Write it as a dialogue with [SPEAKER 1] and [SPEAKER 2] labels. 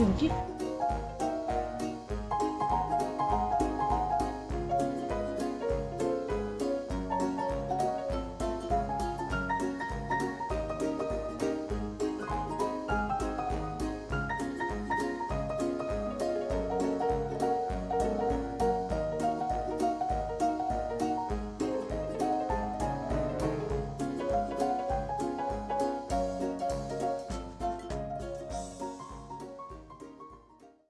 [SPEAKER 1] Kim Ji.